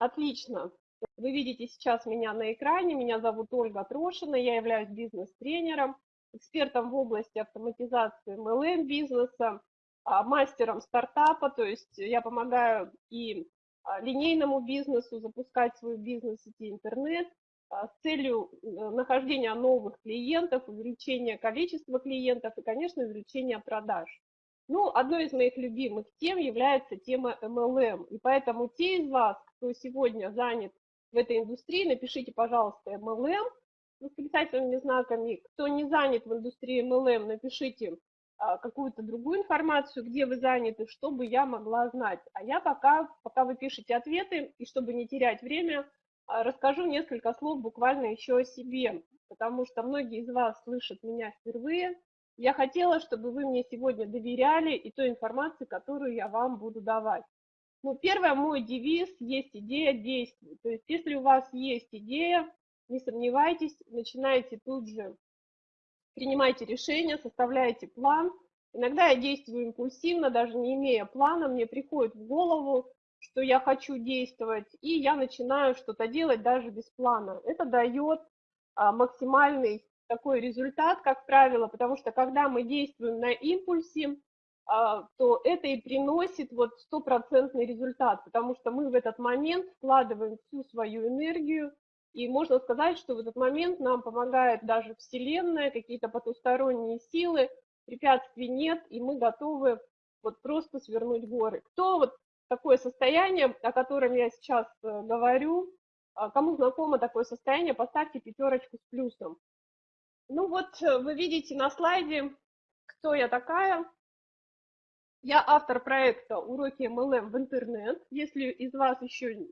Отлично. Вы видите сейчас меня на экране. Меня зовут Ольга Трошина. Я являюсь бизнес-тренером, экспертом в области автоматизации MLM-бизнеса, а, мастером стартапа. То есть я помогаю и а, линейному бизнесу запускать свой бизнес в сети интернет а, с целью э, нахождения новых клиентов, увеличения количества клиентов и, конечно, увеличения продаж. Ну, одной из моих любимых тем является тема MLM. И поэтому те из вас, кто сегодня занят в этой индустрии, напишите, пожалуйста, MLM с восклицательными знаками. Кто не занят в индустрии MLM, напишите а, какую-то другую информацию, где вы заняты, чтобы я могла знать. А я пока, пока вы пишете ответы, и чтобы не терять время, а, расскажу несколько слов буквально еще о себе, потому что многие из вас слышат меня впервые, я хотела, чтобы вы мне сегодня доверяли и той информации, которую я вам буду давать. Ну, первое, мой девиз «Есть идея, действуй». То есть, если у вас есть идея, не сомневайтесь, начинайте тут же, принимайте решения, составляйте план. Иногда я действую импульсивно, даже не имея плана, мне приходит в голову, что я хочу действовать, и я начинаю что-то делать даже без плана. Это дает а, максимальный такой результат, как правило, потому что когда мы действуем на импульсе, а, то это и приносит вот стопроцентный результат, потому что мы в этот момент вкладываем всю свою энергию, и можно сказать, что в этот момент нам помогает даже Вселенная, какие-то потусторонние силы, препятствий нет, и мы готовы вот просто свернуть горы. Кто вот такое состояние, о котором я сейчас э, говорю, а, кому знакомо такое состояние, поставьте пятерочку с плюсом. Ну вот э, вы видите на слайде, кто я такая. Я автор проекта «Уроки MLM в интернет». Если из вас еще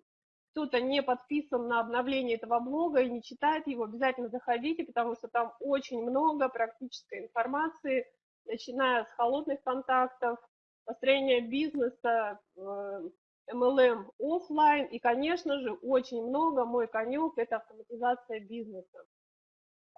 кто-то не подписан на обновление этого блога и не читает его, обязательно заходите, потому что там очень много практической информации, начиная с холодных контактов, построения бизнеса, MLM э, офлайн и, конечно же, очень много, мой конек – это автоматизация бизнеса.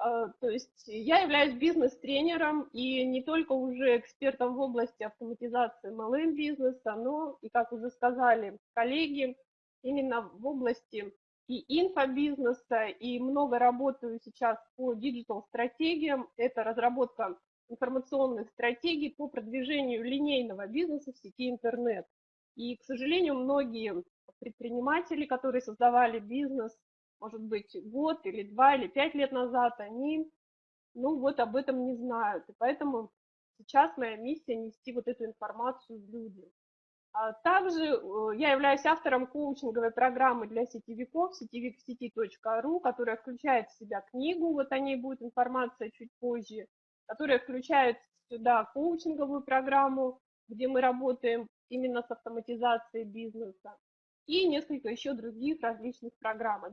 А, то есть я являюсь бизнес-тренером и не только уже экспертом в области автоматизации MLM-бизнеса, но и, как уже сказали коллеги, именно в области и инфобизнеса, и много работаю сейчас по диджитал-стратегиям. Это разработка информационных стратегий по продвижению линейного бизнеса в сети интернет. И, к сожалению, многие предприниматели, которые создавали бизнес может быть, год или два или пять лет назад, они, ну, вот об этом не знают. И поэтому сейчас моя миссия нести вот эту информацию в люди. А также э, я являюсь автором коучинговой программы для сетевиков сетевиксети.ру, которая включает в себя книгу, вот о ней будет информация чуть позже, которая включает сюда коучинговую программу, где мы работаем именно с автоматизацией бизнеса, и несколько еще других различных программ.